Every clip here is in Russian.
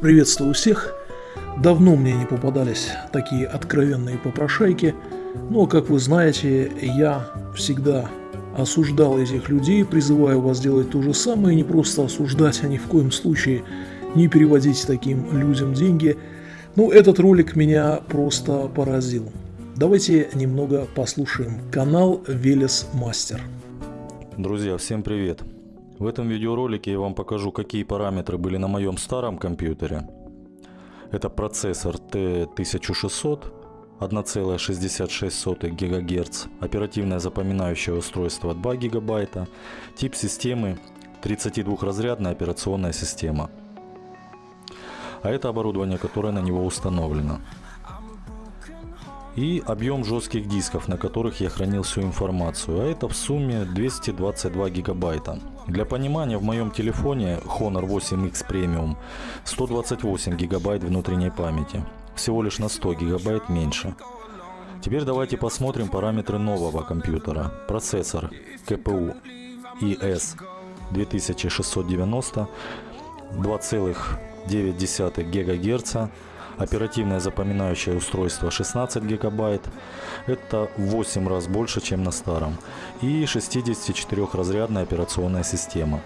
Приветствую всех. Давно мне не попадались такие откровенные попрошайки, но, как вы знаете, я всегда осуждал этих людей, призываю вас делать то же самое, не просто осуждать, а ни в коем случае не переводить таким людям деньги. Ну, этот ролик меня просто поразил. Давайте немного послушаем канал Велес Мастер. Друзья, всем привет! В этом видеоролике я вам покажу, какие параметры были на моем старом компьютере. Это процессор T1600, 1,66 ГГц, оперативное запоминающее устройство 2 ГБ, тип системы 32-разрядная операционная система. А это оборудование, которое на него установлено и объем жестких дисков, на которых я хранил всю информацию, а это в сумме 222 гигабайта. Для понимания, в моем телефоне Honor 8X Premium 128 гигабайт внутренней памяти, всего лишь на 100 гигабайт меньше. Теперь давайте посмотрим параметры нового компьютера. Процессор КПУ IS 2690 2,9 ГГц Оперативное запоминающее устройство 16 гигабайт. Это в 8 раз больше, чем на старом. И 64-разрядная операционная система.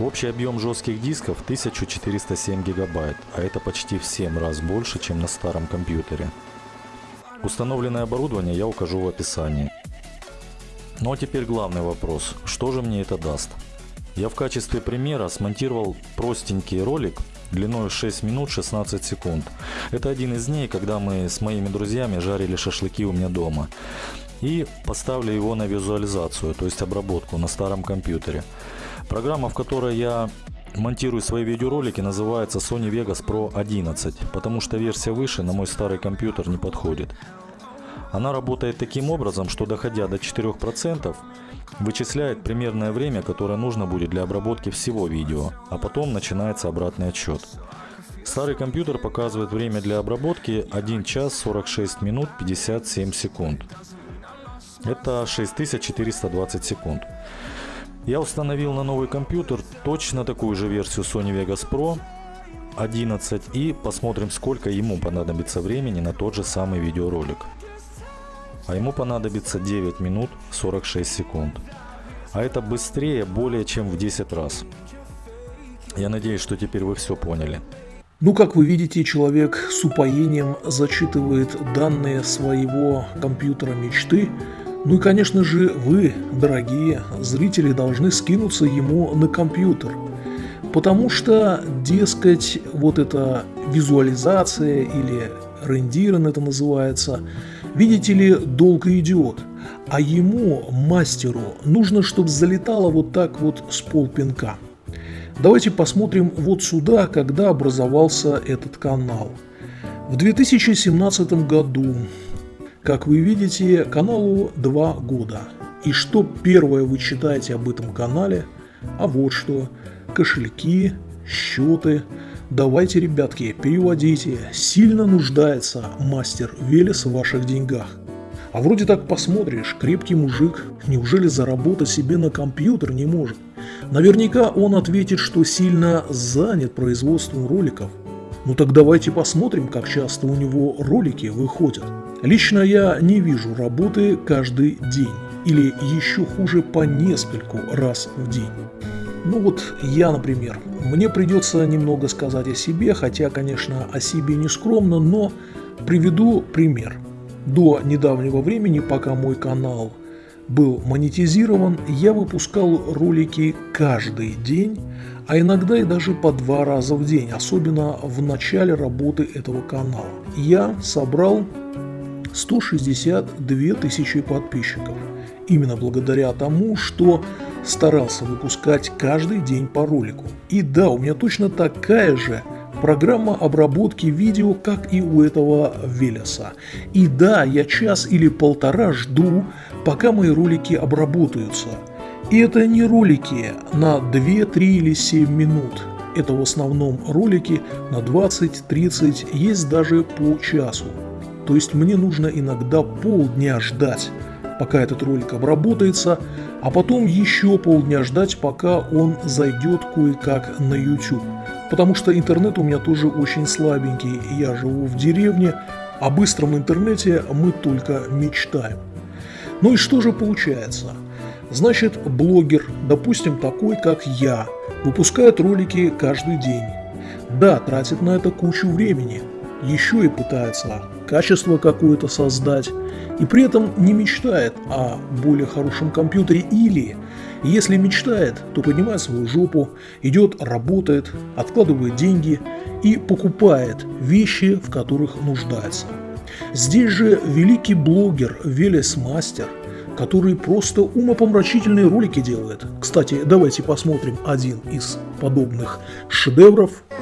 Общий объем жестких дисков 1407 гигабайт, а это почти в 7 раз больше, чем на старом компьютере. Установленное оборудование я укажу в описании. Ну а теперь главный вопрос, что же мне это даст? Я в качестве примера смонтировал простенький ролик длиной 6 минут 16 секунд. Это один из дней, когда мы с моими друзьями жарили шашлыки у меня дома. И поставили его на визуализацию, то есть обработку на старом компьютере. Программа, в которой я монтирую свои видеоролики, называется Sony Vegas Pro 11, потому что версия выше на мой старый компьютер не подходит. Она работает таким образом, что доходя до 4%, вычисляет примерное время, которое нужно будет для обработки всего видео, а потом начинается обратный отсчет. Старый компьютер показывает время для обработки 1 час 46 минут 57 секунд. Это 6420 секунд. Я установил на новый компьютер точно такую же версию Sony Vegas Pro 11 и посмотрим сколько ему понадобится времени на тот же самый видеоролик а ему понадобится 9 минут 46 секунд. А это быстрее более чем в 10 раз. Я надеюсь, что теперь вы все поняли. Ну, как вы видите, человек с упоением зачитывает данные своего компьютера мечты. Ну и, конечно же, вы, дорогие зрители, должны скинуться ему на компьютер. Потому что, дескать, вот эта визуализация или рендирен это называется – Видите ли, долго идет, а ему, мастеру, нужно, чтобы залетало вот так вот с полпинка. Давайте посмотрим вот сюда, когда образовался этот канал. В 2017 году, как вы видите, каналу 2 года. И что первое вы читаете об этом канале? А вот что. Кошельки, счеты, Давайте, ребятки, переводите. Сильно нуждается мастер Велес в ваших деньгах. А вроде так посмотришь, крепкий мужик, неужели заработать себе на компьютер не может? Наверняка он ответит, что сильно занят производством роликов. Ну так давайте посмотрим, как часто у него ролики выходят. Лично я не вижу работы каждый день. Или еще хуже по нескольку раз в день. Ну вот я, например, мне придется немного сказать о себе, хотя, конечно, о себе не скромно, но приведу пример. До недавнего времени, пока мой канал был монетизирован, я выпускал ролики каждый день, а иногда и даже по два раза в день, особенно в начале работы этого канала. Я собрал 162 тысячи подписчиков. Именно благодаря тому, что старался выпускать каждый день по ролику. И да, у меня точно такая же программа обработки видео, как и у этого Велеса. И да, я час или полтора жду, пока мои ролики обработаются. И это не ролики на 2, 3 или 7 минут. Это в основном ролики на 20-30, есть даже по часу. То есть мне нужно иногда полдня ждать, пока этот ролик обработается, а потом еще полдня ждать, пока он зайдет кое-как на YouTube. потому что интернет у меня тоже очень слабенький, я живу в деревне, о быстром интернете мы только мечтаем. Ну и что же получается? Значит, блогер, допустим, такой, как я, выпускает ролики каждый день. Да, тратит на это кучу времени, еще и пытается качество какое-то создать, и при этом не мечтает о более хорошем компьютере или, если мечтает, то поднимает свою жопу, идет, работает, откладывает деньги и покупает вещи, в которых нуждается. Здесь же великий блогер Велес Мастер, который просто умопомрачительные ролики делает. Кстати, давайте посмотрим один из подобных шедевров –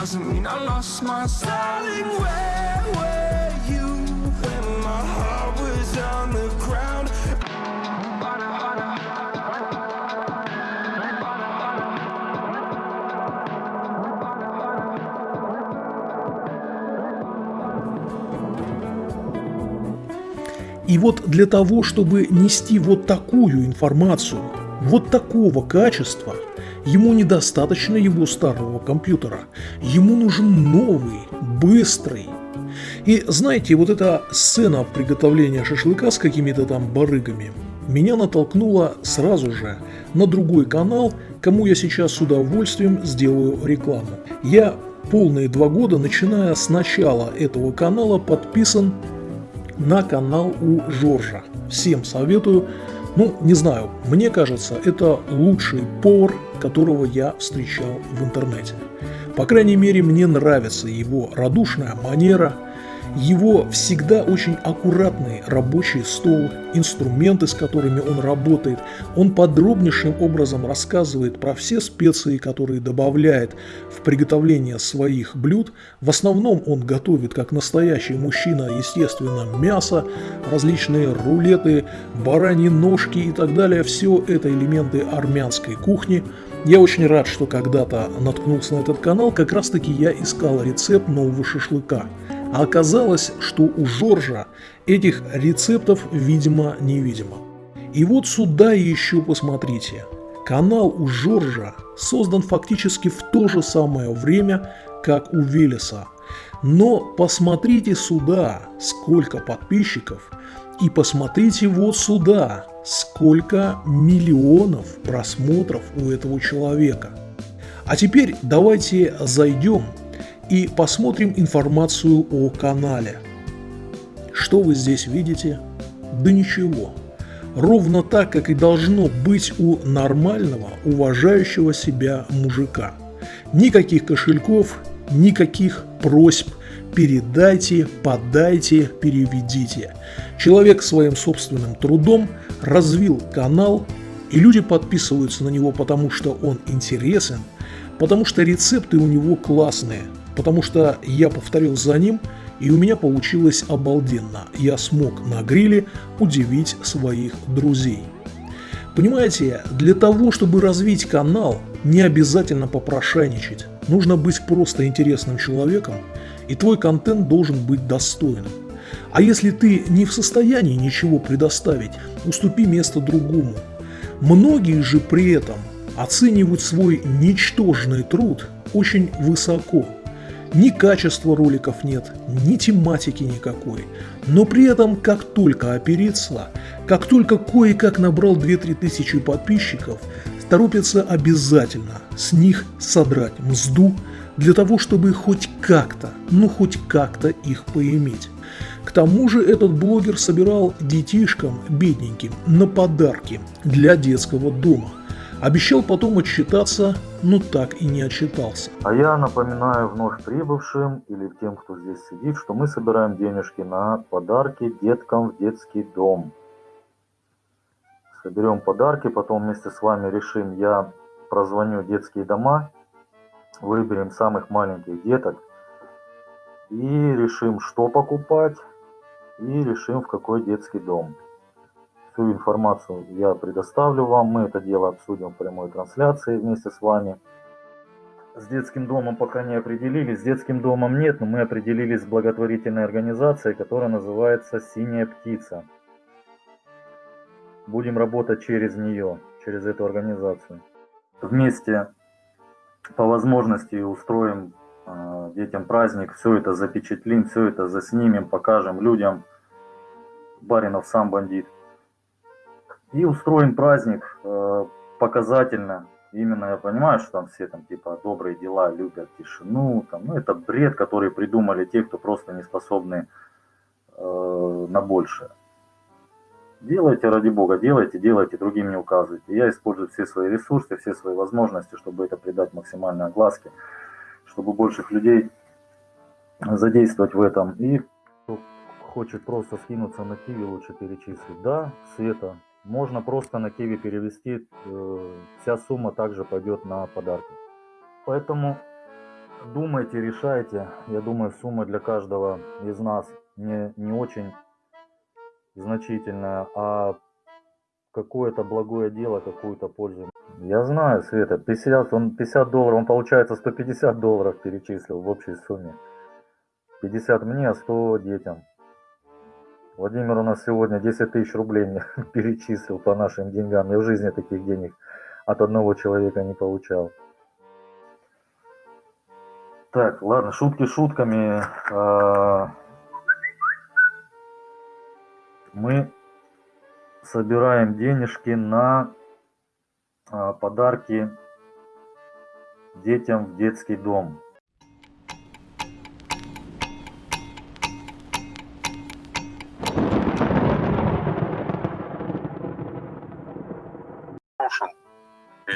doesn't mean I lost my Darling, where were you when my heart was on the ground? И вот для того, чтобы нести вот такую информацию, вот такого качества – Ему недостаточно его старого компьютера. Ему нужен новый, быстрый. И знаете, вот эта сцена приготовления шашлыка с какими-то там барыгами меня натолкнула сразу же на другой канал, кому я сейчас с удовольствием сделаю рекламу. Я полные два года, начиная с начала этого канала, подписан на канал у Жоржа. Всем советую. Ну, не знаю, мне кажется, это лучший повар которого я встречал в интернете. По крайней мере, мне нравится его радушная манера, его всегда очень аккуратный рабочий стол, инструменты, с которыми он работает. Он подробнейшим образом рассказывает про все специи, которые добавляет в приготовление своих блюд. В основном он готовит, как настоящий мужчина, естественно, мясо, различные рулеты, бараньи ножки и так далее. Все это элементы армянской кухни – я очень рад, что когда-то наткнулся на этот канал, как раз таки я искал рецепт нового шашлыка. Оказалось, что у Жоржа этих рецептов видимо-невидимо. И вот сюда еще посмотрите. Канал у Жоржа создан фактически в то же самое время, как у Велеса. Но посмотрите сюда, сколько подписчиков, и посмотрите вот сюда, сколько миллионов просмотров у этого человека. А теперь давайте зайдем и посмотрим информацию о канале. Что вы здесь видите? Да ничего. Ровно так, как и должно быть у нормального, уважающего себя мужика. Никаких кошельков, никаких просьб, передайте, подайте, переведите. Человек своим собственным трудом развил канал, и люди подписываются на него, потому что он интересен, потому что рецепты у него классные, потому что я повторил за ним, и у меня получилось обалденно. Я смог на гриле удивить своих друзей. Понимаете, для того, чтобы развить канал, не обязательно попрошайничать. Нужно быть просто интересным человеком, и твой контент должен быть достойным. А если ты не в состоянии ничего предоставить, уступи место другому. Многие же при этом оценивают свой ничтожный труд очень высоко. Ни качества роликов нет, ни тематики никакой. Но при этом, как только опереться, как только кое-как набрал 2-3 тысячи подписчиков, торопятся обязательно с них содрать мзду для того, чтобы хоть как-то, ну хоть как-то их поиметь. К тому же этот блогер собирал детишкам бедненьким на подарки для детского дома. Обещал потом отчитаться, но так и не отчитался. А я напоминаю вновь прибывшим или тем, кто здесь сидит, что мы собираем денежки на подарки деткам в детский дом. соберем подарки, потом вместе с вами решим, я прозвоню детские дома, выберем самых маленьких деток и решим, что покупать, и решим, в какой детский дом. Всю информацию я предоставлю вам, мы это дело обсудим в прямой трансляции вместе с вами. С детским домом пока не определились, с детским домом нет, но мы определились с благотворительной организацией, которая называется «Синяя птица». Будем работать через нее, через эту организацию. Вместе по возможности устроим э, детям праздник, все это запечатлим, все это заснимем, покажем людям. Баринов сам бандит. И устроим праздник э, показательно. Именно я понимаю, что там все там типа добрые дела, любят тишину. Там, ну это бред, который придумали те, кто просто не способны э, на большее. Делайте, ради бога, делайте, делайте, другим не указывайте. Я использую все свои ресурсы, все свои возможности, чтобы это придать максимальной огласке, чтобы больших людей задействовать в этом. И кто хочет просто скинуться на Киви, лучше перечислить. Да, Света, можно просто на Киви перевести, э, вся сумма также пойдет на подарки. Поэтому думайте, решайте. Я думаю, сумма для каждого из нас не, не очень значительное, а какое-то благое дело, какую-то пользу. Я знаю, Света, 50, он 50 долларов, он получается 150 долларов перечислил в общей сумме. 50 мне, а 100 детям. Владимир у нас сегодня 10 тысяч рублей мне перечислил по нашим деньгам. Я в жизни таких денег от одного человека не получал. Так, ладно, шутки шутками. А, мы собираем денежки на а, подарки детям в детский дом.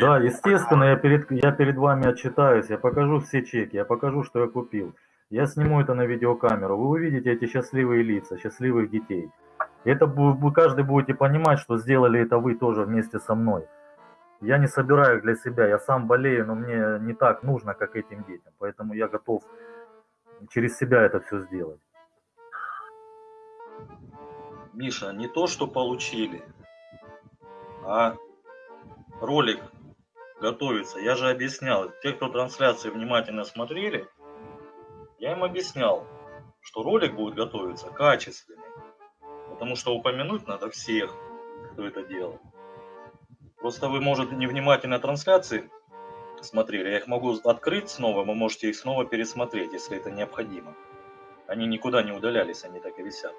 Да, естественно, я перед, я перед вами отчитаюсь, я покажу все чеки, я покажу, что я купил. Я сниму это на видеокамеру. Вы увидите эти счастливые лица, счастливых детей. Это вы каждый будете понимать, что сделали это вы тоже вместе со мной. Я не собираю для себя, я сам болею, но мне не так нужно, как этим детям. Поэтому я готов через себя это все сделать. Миша, не то, что получили, а ролик готовится. Я же объяснял, те, кто трансляции внимательно смотрели, я им объяснял, что ролик будет готовиться качественный. Потому что упомянуть надо всех, кто это делал. Просто вы, может, невнимательно трансляции смотрели. Я их могу открыть снова, вы можете их снова пересмотреть, если это необходимо. Они никуда не удалялись, они так и висят.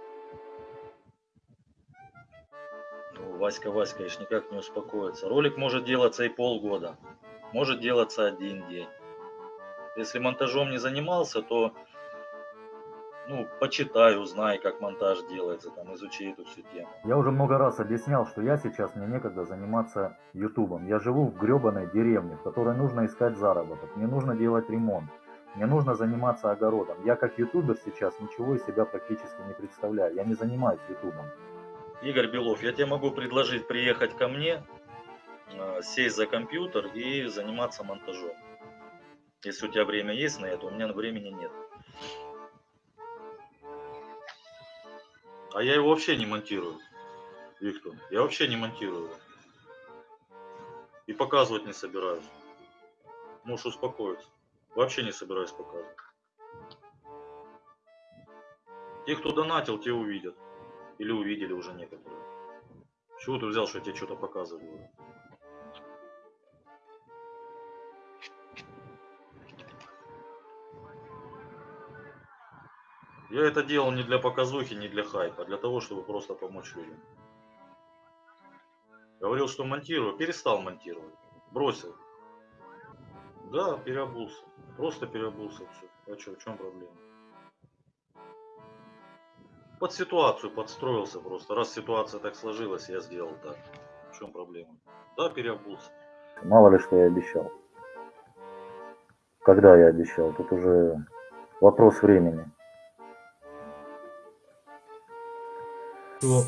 Васька, Васька, конечно, никак не успокоится. Ролик может делаться и полгода, может делаться один день. Если монтажом не занимался, то ну, почитай, узнай, как монтаж делается, там, изучи эту всю тему. Я уже много раз объяснял, что я сейчас, мне некогда заниматься ютубом. Я живу в гребаной деревне, в которой нужно искать заработок, мне нужно делать ремонт, мне нужно заниматься огородом. Я как ютубер сейчас ничего из себя практически не представляю, я не занимаюсь ютубом. Игорь Белов, я тебе могу предложить приехать ко мне, а, сесть за компьютер и заниматься монтажом. Если у тебя время есть на это, у меня времени нет. А я его вообще не монтирую, Виктор. Я вообще не монтирую. И показывать не собираюсь. Можешь успокоиться. Вообще не собираюсь показывать. Те, кто донатил, те увидят. Или увидели уже некоторые. Чего ты взял, что я тебе что-то показываю? Я это делал не для показухи, не для хайпа, а для того, чтобы просто помочь людям. Говорил, что монтирую, перестал монтировать, бросил. Да, переобулся, просто переобулся, все. А что, в чем проблема? Под ситуацию подстроился просто. Раз ситуация так сложилась, я сделал так. В чем проблема? Да, переобулся. Мало ли, что я обещал. Когда я обещал, тут уже вопрос времени. что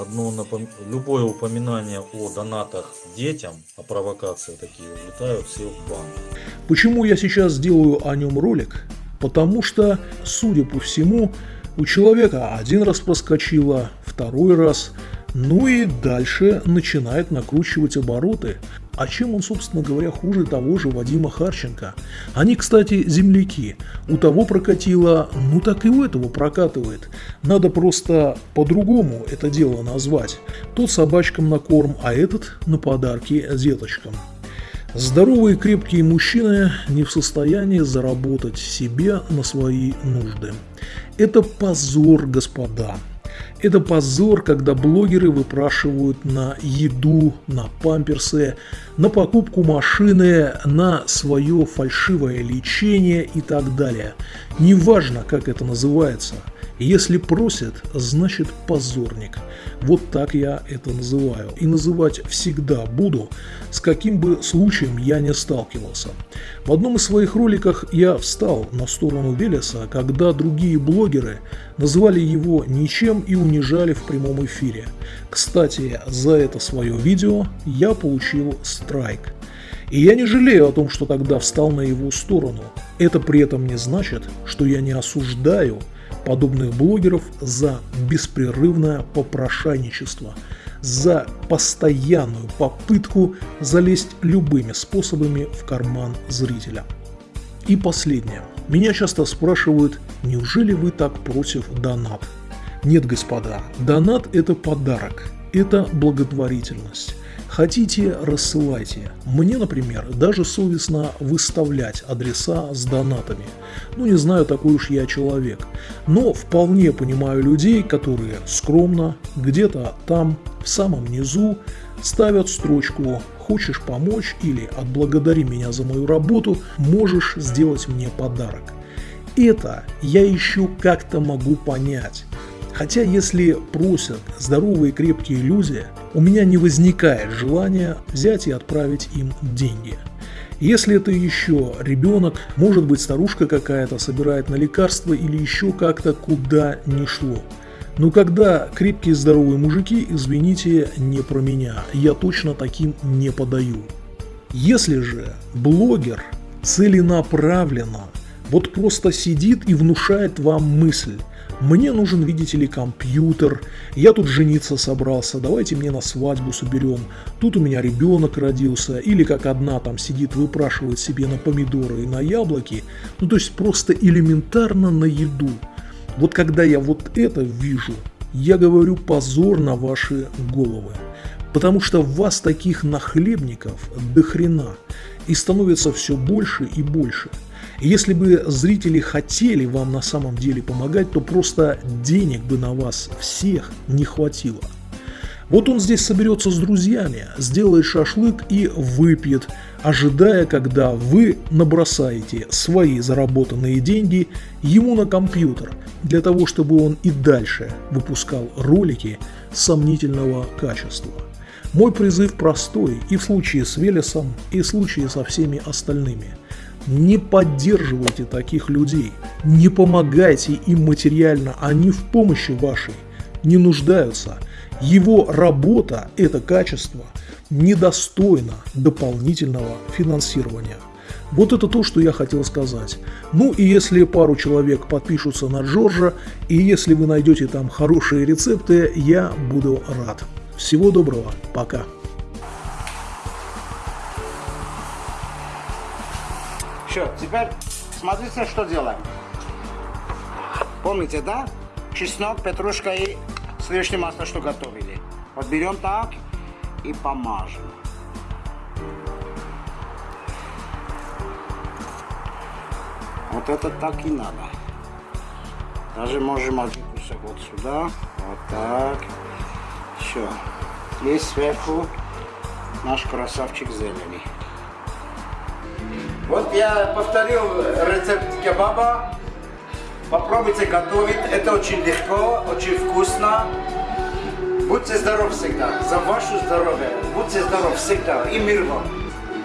одно напом... любое упоминание о донатах детям, о провокации такие, улетают все в бан. Почему я сейчас делаю о нем ролик? Потому что, судя по всему, у человека один раз проскочило, второй раз, ну и дальше начинает накручивать обороты. А чем он, собственно говоря, хуже того же Вадима Харченко? Они, кстати, земляки. У того прокатило, ну так и у этого прокатывает. Надо просто по-другому это дело назвать. Тот собачкам на корм, а этот на подарки деточкам. Здоровые крепкие мужчины не в состоянии заработать себе на свои нужды. Это позор, господа. Это позор, когда блогеры выпрашивают на еду, на памперсы, на покупку машины, на свое фальшивое лечение и так далее. Неважно, как это называется – если просят, значит позорник. Вот так я это называю. И называть всегда буду, с каким бы случаем я не сталкивался. В одном из своих роликов я встал на сторону Велеса, когда другие блогеры называли его ничем и унижали в прямом эфире. Кстати, за это свое видео я получил страйк. И я не жалею о том, что тогда встал на его сторону. Это при этом не значит, что я не осуждаю подобных блогеров за беспрерывное попрошайничество, за постоянную попытку залезть любыми способами в карман зрителя. И последнее. Меня часто спрашивают, неужели вы так против донат? Нет, господа, донат это подарок, это благотворительность. Хотите, рассылайте. Мне, например, даже совестно выставлять адреса с донатами. Ну, не знаю, такой уж я человек. Но вполне понимаю людей, которые скромно, где-то там, в самом низу, ставят строчку «Хочешь помочь» или «Отблагодари меня за мою работу, можешь сделать мне подарок». Это я еще как-то могу понять. Хотя если просят здоровые крепкие люди, у меня не возникает желания взять и отправить им деньги. Если это еще ребенок, может быть старушка какая-то собирает на лекарства или еще как-то куда не шло. Но когда крепкие здоровые мужики, извините, не про меня, я точно таким не подаю. Если же блогер целенаправленно вот просто сидит и внушает вам мысль, мне нужен, видите ли, компьютер. Я тут жениться собрался. Давайте мне на свадьбу соберем. Тут у меня ребенок родился. Или как одна там сидит, выпрашивает себе на помидоры и на яблоки. Ну, то есть просто элементарно на еду. Вот когда я вот это вижу, я говорю позор на ваши головы. Потому что вас таких нахлебников до хрена. И становится все больше и больше – если бы зрители хотели вам на самом деле помогать, то просто денег бы на вас всех не хватило. Вот он здесь соберется с друзьями, сделает шашлык и выпьет, ожидая, когда вы набросаете свои заработанные деньги ему на компьютер, для того, чтобы он и дальше выпускал ролики сомнительного качества. Мой призыв простой и в случае с Велесом, и в случае со всеми остальными – не поддерживайте таких людей, не помогайте им материально, они в помощи вашей не нуждаются. Его работа, это качество, недостойно дополнительного финансирования. Вот это то, что я хотел сказать. Ну и если пару человек подпишутся на Джорджа, и если вы найдете там хорошие рецепты, я буду рад. Всего доброго, пока. Все, теперь смотрите, что делаем. Помните, да? Чеснок, петрушка и сливочное масло, что готовили. Вот берем так и помажем. Вот это так и надо. Даже можем один кусок вот сюда. Вот так. Все. Есть сверху наш красавчик зелени. Вот я повторил рецепт кебаба. Попробуйте готовить. Это очень легко, очень вкусно. Будьте здоровы всегда. За ваше здоровье. Будьте здоровы всегда. И мир вам.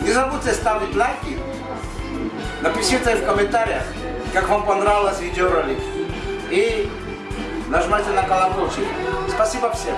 Не забудьте ставить лайки. Напишите в комментариях, как вам понравилось видеоролик. И нажимайте на колокольчик. Спасибо всем.